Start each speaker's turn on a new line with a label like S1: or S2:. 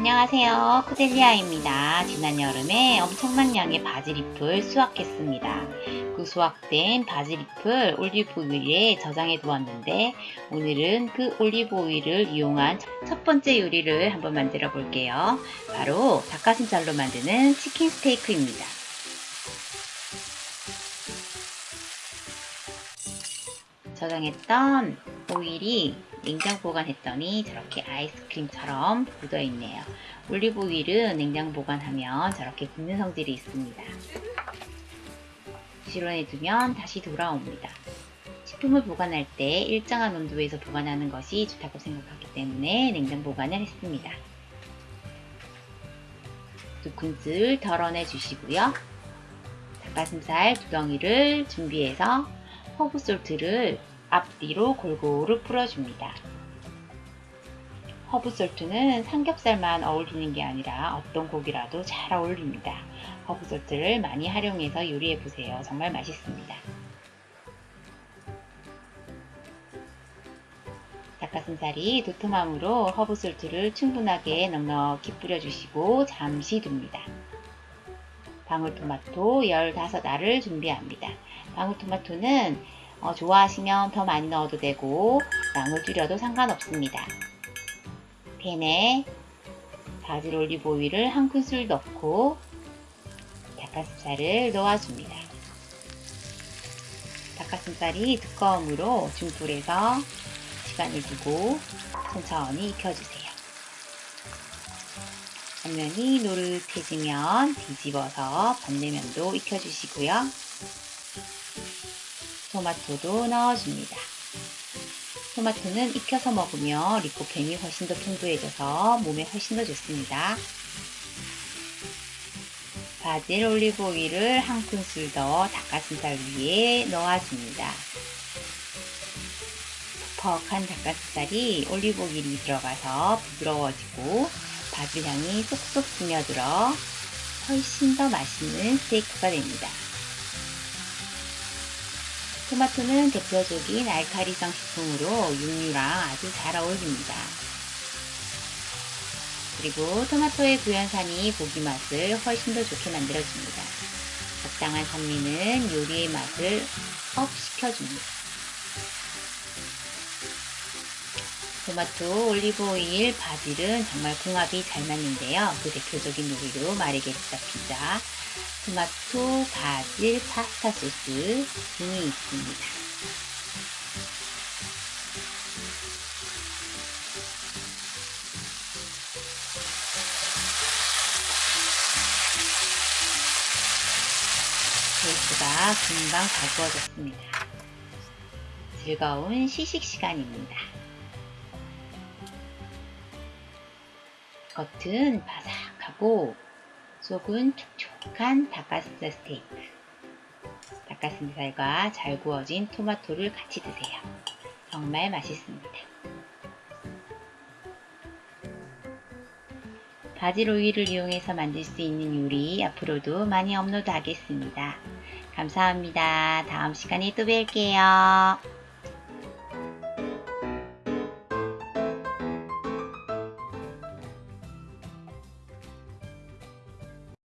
S1: 안녕하세요. 코델리아입니다. 지난 여름에 엄청난 양의 바질잎을 수확했습니다. 그 수확된 바질잎을 올리브오일에 저장해 두었는데 오늘은 그 올리브오일을 이용한 첫 번째 요리를 한번 만들어 볼게요. 바로 닭가슴살로 만드는 치킨 스테이크입니다. 저장했던 오일이 냉장 보관했더니 저렇게 아이스크림처럼 묻어 있네요. 올리브 오일은 냉장 보관하면 저렇게 굳는 성질이 있습니다. 실온에 두면 다시 돌아옵니다. 식품을 보관할 때 일정한 온도에서 보관하는 것이 좋다고 생각하기 때문에 냉장 보관을 했습니다. 두 큰술 덜어내 주시고요. 닭가슴살 두 덩이를 준비해서 허브 솔트를 앞뒤로 골고루 뿌려줍니다. 허브솔트는 삼겹살만 어울리는 게 아니라 어떤 고기라도 잘 어울립니다. 허브솔트를 많이 활용해서 요리해보세요. 정말 맛있습니다. 닭가슴살이 도톰하므로 허브솔트를 충분하게 넉넉히 뿌려주시고 잠시 둡니다. 방울토마토 15알을 준비합니다. 방울토마토는 어, 좋아하시면 더 많이 넣어도 되고 양을 줄여도 상관없습니다. 팬에 바질 올리브 오일을 한 큰술 넣고 닭가슴살을 넣어줍니다. 닭가슴살이 두꺼우므로 중불에서 시간을 두고 천천히 익혀주세요. 앞면이 노릇해지면 뒤집어서 반대면도 익혀주시고요. 토마토도 넣어줍니다. 토마토는 익혀서 먹으면 리코펜이 훨씬 더 풍부해져서 몸에 훨씬 더 좋습니다. 바질 올리브 오일을 한 큰술 더 닭가슴살 위에 넣어줍니다. 퍽퍽한 닭가슴살이 올리브 오일이 들어가서 부드러워지고 바질 향이 쏙쏙 스며들어 훨씬 더 맛있는 스테이크가 됩니다. 토마토는 대표적인 알카리성 식품으로 육류랑 아주 잘 어울립니다. 그리고 토마토의 구연산이 고기 맛을 훨씬 더 좋게 만들어줍니다. 적당한 산미는 요리의 맛을 up 시켜줍니다. 토마토, 올리브오일, 바질은 정말 궁합이 잘 맞는데요. 그 대표적인 요리로 마르게리타 피자, 토마토, 바질, 파스타 소스 등이 있습니다. 소스가 금방 잘 구워졌습니다. 즐거운 시식 시간입니다. 겉은 바삭하고 속은 촉촉한 닭가슴살 스테이크. 닭가슴살과 잘 구워진 토마토를 같이 드세요. 정말 맛있습니다. 오일을 이용해서 만들 수 있는 요리 앞으로도 많이 업로드 하겠습니다. 감사합니다. 다음 시간에 또 뵐게요.